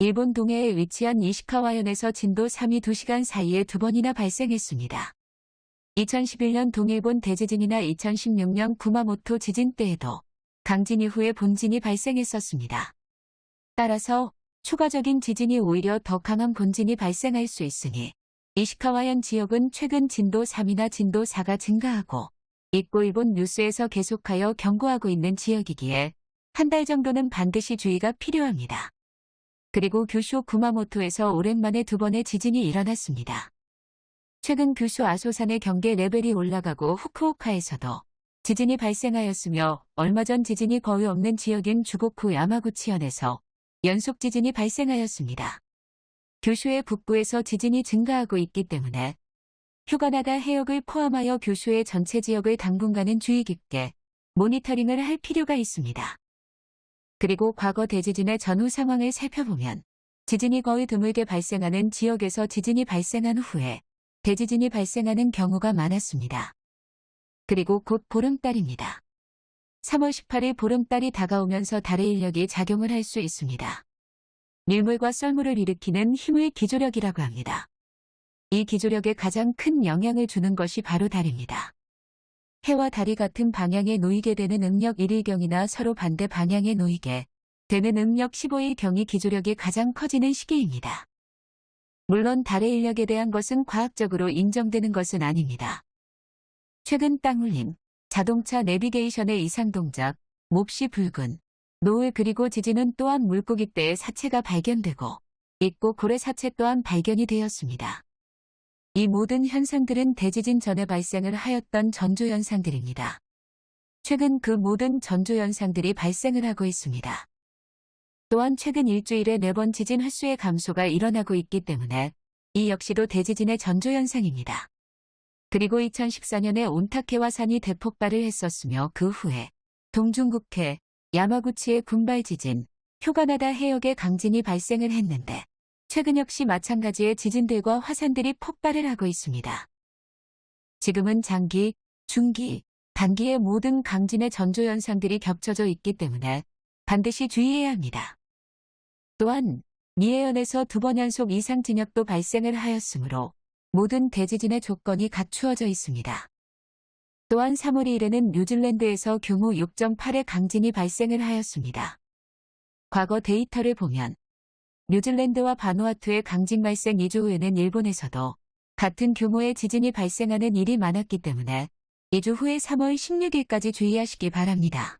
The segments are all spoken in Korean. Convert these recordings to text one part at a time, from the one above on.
일본 동해에 위치한 이시카와현에서 진도 3이 2시간 사이에 두 번이나 발생했습니다. 2011년 동일본 대지진이나 2016년 구마모토 지진 때에도 강진 이후에 본진이 발생했었습니다. 따라서 추가적인 지진이 오히려 더 강한 본진이 발생할 수 있으니 이시카와현 지역은 최근 진도 3이나 진도 4가 증가하고 있고 일본 뉴스에서 계속하여 경고하고 있는 지역이기에 한 달 정도는 반드시 주의가 필요합니다. 그리고 규슈 구마모토에서 오랜만에 두 번의 지진이 일어났습니다. 최근 규슈 아소산의 경계 레벨이 올라가고 후쿠오카에서도 지진이 발생하였으며 얼마 전 지진이 거의 없는 지역인 주고쿠 야마구치현에서 연속 지진이 발생하였습니다. 규슈의 북부에서 지진이 증가하고 있기 때문에 휴가나다 해역을 포함하여 규슈의 전체 지역을 당분간은 주의 깊게 모니터링을 할 필요가 있습니다. 그리고 과거 대지진의 전후 상황을 살펴보면 지진이 거의 드물게 발생하는 지역에서 지진이 발생한 후에 대지진이 발생하는 경우가 많았습니다. 그리고 곧 보름달입니다. 3월 18일 보름달이 다가오면서 달의 인력이 작용을 할 수 있습니다. 밀물과 썰물을 일으키는 힘의 기조력이라고 합니다. 이 기조력에 가장 큰 영향을 주는 것이 바로 달입니다. 해와 달이 같은 방향에 놓이게 되는 음력 1일경이나 서로 반대 방향에 놓이게 되는 음력 15일경이 기조력이 가장 커지는 시기입니다. 물론 달의 인력에 대한 것은 과학적으로 인정되는 것은 아닙니다. 최근 땅울림, 자동차 내비게이션의 이상 동작, 몹시 붉은, 노을 그리고 지진은 또한 물고기 떼의 사체가 발견되고 있고 고래 사체 또한 발견이 되었습니다. 이 모든 현상들은 대지진 전에 발생을 하였던 전조현상들입니다. 최근 그 모든 전조현상들이 발생을 하고 있습니다. 또한 최근 일주일에 네번 지진 횟수의 감소가 일어나고 있기 때문에 이 역시도 대지진의 전조현상입니다. 그리고 2014년에 온타케와 산이 대폭발을 했었으며 그 후에 동중국해, 야마구치의 군발 지진, 휴가나다 해역의 강진이 발생을 했는데 최근 역시 마찬가지의 지진들과 화산들이 폭발을 하고 있습니다. 지금은 장기, 중기, 단기의 모든 강진의 전조현상들이 겹쳐져 있기 때문에 반드시 주의해야 합니다. 또한 미해현에서 두 번 연속 이상 진역도 발생을 하였으므로 모든 대지진의 조건이 갖추어져 있습니다. 또한 3월 1일에는 뉴질랜드에서 규모 6.8의 강진이 발생을 하였습니다. 과거 데이터를 보면 뉴질랜드와 바누아투의 강진 발생 2주 후에는 일본에서도 같은 규모의 지진이 발생하는 일이 많았기 때문에 2주 후에 3월 16일까지 주의하시기 바랍니다.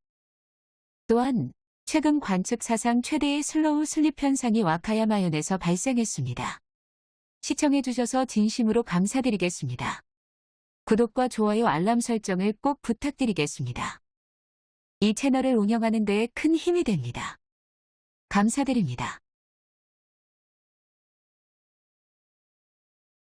또한 최근 관측 사상 최대의 slow slip 현상이 와카야마현에서 발생했습니다. 시청해주셔서 진심으로 감사드리겠습니다. 구독과 좋아요 알람 설정을 꼭 부탁드리겠습니다. 이 채널을 운영하는 데에 큰 힘이 됩니다. 감사드립니다.